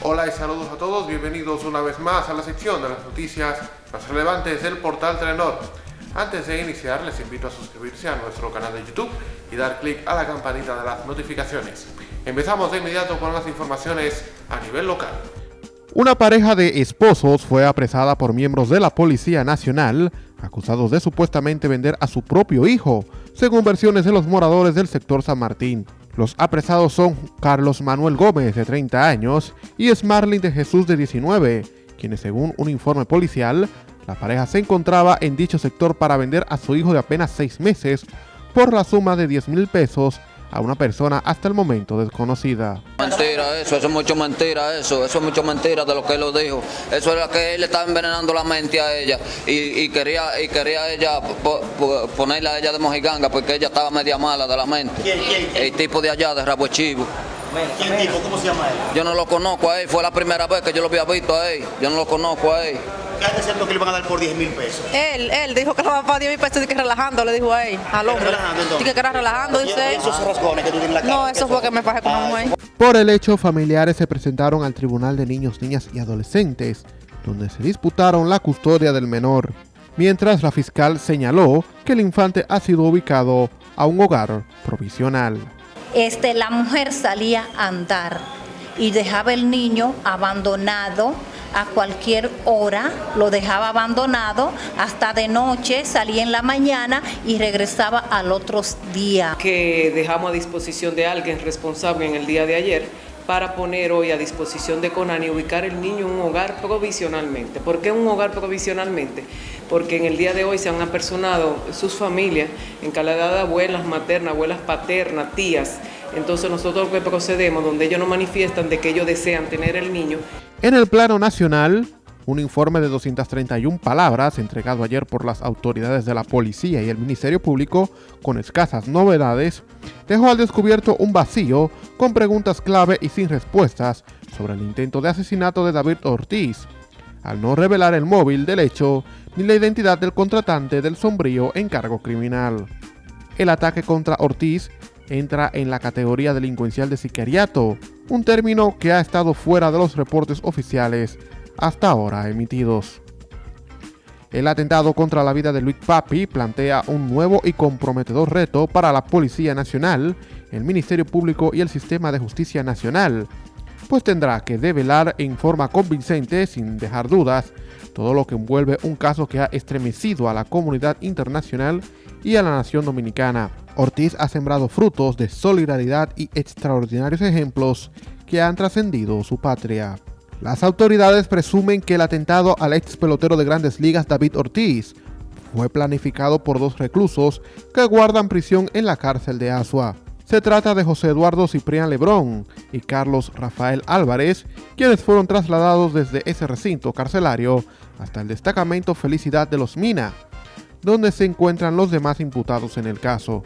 Hola y saludos a todos, bienvenidos una vez más a la sección de las noticias más relevantes del portal Telenor. Antes de iniciar les invito a suscribirse a nuestro canal de YouTube y dar clic a la campanita de las notificaciones. Empezamos de inmediato con las informaciones a nivel local. Una pareja de esposos fue apresada por miembros de la Policía Nacional acusados de supuestamente vender a su propio hijo, según versiones de los moradores del sector San Martín. Los apresados son Carlos Manuel Gómez, de 30 años, y Smarlin de Jesús, de 19, quienes según un informe policial, la pareja se encontraba en dicho sector para vender a su hijo de apenas 6 meses por la suma de 10 mil pesos a una persona hasta el momento desconocida. Mentira eso, eso es mucho mentira eso, eso es mucho mentira de lo que él lo dijo. Eso era que él estaba envenenando la mente a ella y, quería y quería ella ponerla a ella de mojiganga porque ella estaba media mala de la mente. ¿Quién, quién, El tipo de allá, de Rabo Chivo. ¿Quién tipo? ¿Cómo se llama él? Yo no lo conozco a él, fue la primera vez que yo lo había visto a él. Yo no lo conozco a él. ¿Qué es cierto que le van a dar por 10 mil pesos? Él, él dijo que le va a pagar 10 mil pesos y que relajando, le dijo a él, al hombre. relajando, entonces? Dice que era relajando, ¿Y dice él. esos rasgones que tú tienes en la cara? No, ¿qué eso fue que me pasé con una mujer. Por el hecho, familiares se presentaron al Tribunal de Niños, Niñas y Adolescentes, donde se disputaron la custodia del menor, mientras la fiscal señaló que el infante ha sido ubicado a un hogar provisional. este, la mujer salía a andar y dejaba el niño abandonado a cualquier hora, lo dejaba abandonado hasta de noche, salía en la mañana y regresaba al otro día. que dejamos a disposición de alguien responsable en el día de ayer para poner hoy a disposición de Conan y ubicar el niño en un hogar provisionalmente. ¿Por qué un hogar provisionalmente? Porque en el día de hoy se han apersonado sus familias en calidad de abuelas maternas, abuelas paternas, tías. Entonces nosotros procedemos, donde ellos nos manifiestan de que ellos desean tener el niño, En el plano nacional, un informe de 231 palabras entregado ayer por las autoridades de la policía y el Ministerio Público, con escasas novedades, dejó al descubierto un vacío con preguntas clave y sin respuestas sobre el intento de asesinato de David Ortiz, al no revelar el móvil del hecho ni la identidad del contratante del sombrío encargo criminal. El ataque contra Ortiz entra en la categoría delincuencial de sicariato, un término que ha estado fuera de los reportes oficiales hasta ahora emitidos. El atentado contra la vida de Luis Papi plantea un nuevo y comprometedor reto para la Policía Nacional, el Ministerio Público y el Sistema de Justicia Nacional, pues tendrá que develar en forma convincente, sin dejar dudas, todo lo que envuelve un caso que ha estremecido a la comunidad internacional y a la nación dominicana. Ortiz ha sembrado frutos de solidaridad y extraordinarios ejemplos que han trascendido su patria. Las autoridades presumen que el atentado al ex pelotero de grandes ligas David Ortiz fue planificado por dos reclusos que guardan prisión en la cárcel de Asua. Se trata de José Eduardo Ciprián Lebrón y Carlos Rafael Álvarez, quienes fueron trasladados desde ese recinto carcelario hasta el destacamento Felicidad de los Mina, donde se encuentran los demás imputados en el caso.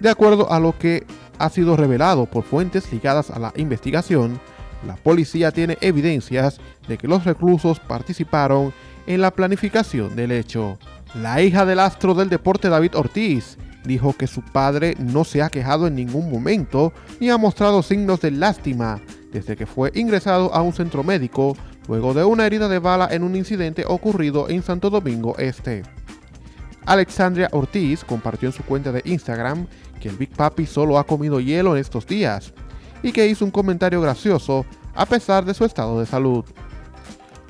De acuerdo a lo que ha sido revelado por fuentes ligadas a la investigación, la policía tiene evidencias de que los reclusos participaron en la planificación del hecho. La hija del astro del deporte David Ortiz dijo que su padre no se ha quejado en ningún momento ni ha mostrado signos de lástima desde que fue ingresado a un centro médico luego de una herida de bala en un incidente ocurrido en Santo Domingo Este. Alexandria Ortiz compartió en su cuenta de Instagram que el Big Papi solo ha comido hielo en estos días y que hizo un comentario gracioso a pesar de su estado de salud.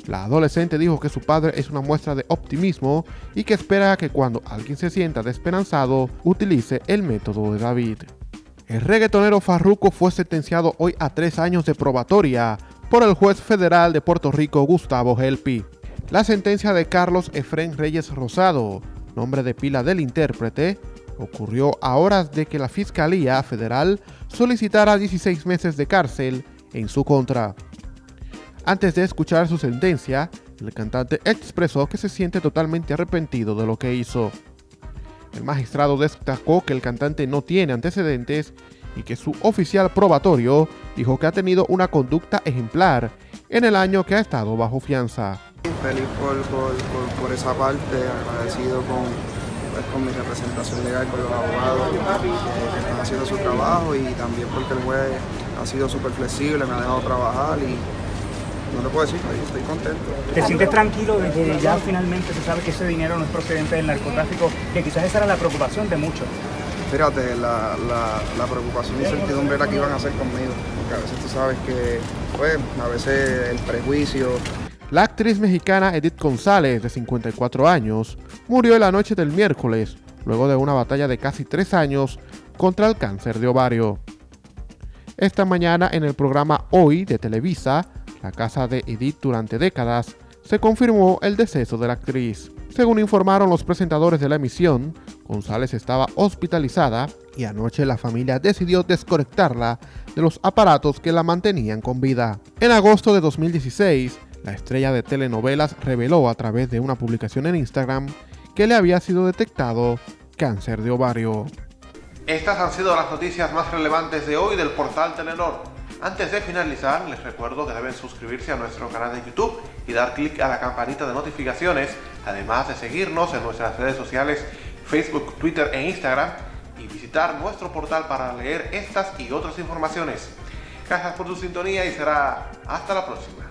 La adolescente dijo que su padre es una muestra de optimismo y que espera que cuando alguien se sienta desesperanzado utilice el método de David. El reggaetonero Farruko fue sentenciado hoy a tres años de probatoria por el juez federal de Puerto Rico Gustavo Helpi. La sentencia de Carlos Efren Reyes Rosado, nombre de pila del intérprete, ocurrió a horas de que la Fiscalía Federal solicitara 16 meses de cárcel en su contra. Antes de escuchar su sentencia, el cantante expresó que se siente totalmente arrepentido de lo que hizo. El magistrado destacó que el cantante no tiene antecedentes y que su oficial probatorio dijo que ha tenido una conducta ejemplar en el año que ha estado bajo fianza. Feliz por, por, por, por esa parte, agradecido con, pues, con mi representación legal, con los abogados que, que están haciendo su trabajo y también porque el juez ha sido súper flexible, me ha dejado trabajar y no te puedo decir, estoy contento. ¿Te sientes tranquilo de que ya finalmente se sabe que ese dinero no es procedente del narcotráfico? Que quizás esa era la preocupación de muchos. Fíjate, la, la, la preocupación y incertidumbre era que iban a hacer conmigo, porque a veces tú sabes que, pues, a veces el prejuicio. La actriz mexicana Edith González, de 54 años, murió en la noche del miércoles, luego de una batalla de casi tres años contra el cáncer de ovario. Esta mañana en el programa Hoy de Televisa, la casa de Edith durante décadas, se confirmó el deceso de la actriz. Según informaron los presentadores de la emisión, González estaba hospitalizada y anoche la familia decidió desconectarla de los aparatos que la mantenían con vida. En agosto de 2016, la estrella de telenovelas reveló a través de una publicación en Instagram que le había sido detectado cáncer de ovario. Estas han sido las noticias más relevantes de hoy del portal Telenor. Antes de finalizar, les recuerdo que deben suscribirse a nuestro canal de YouTube y dar clic a la campanita de notificaciones, además de seguirnos en nuestras redes sociales Facebook, Twitter e Instagram y visitar nuestro portal para leer estas y otras informaciones. Gracias por su sintonía y será hasta la próxima.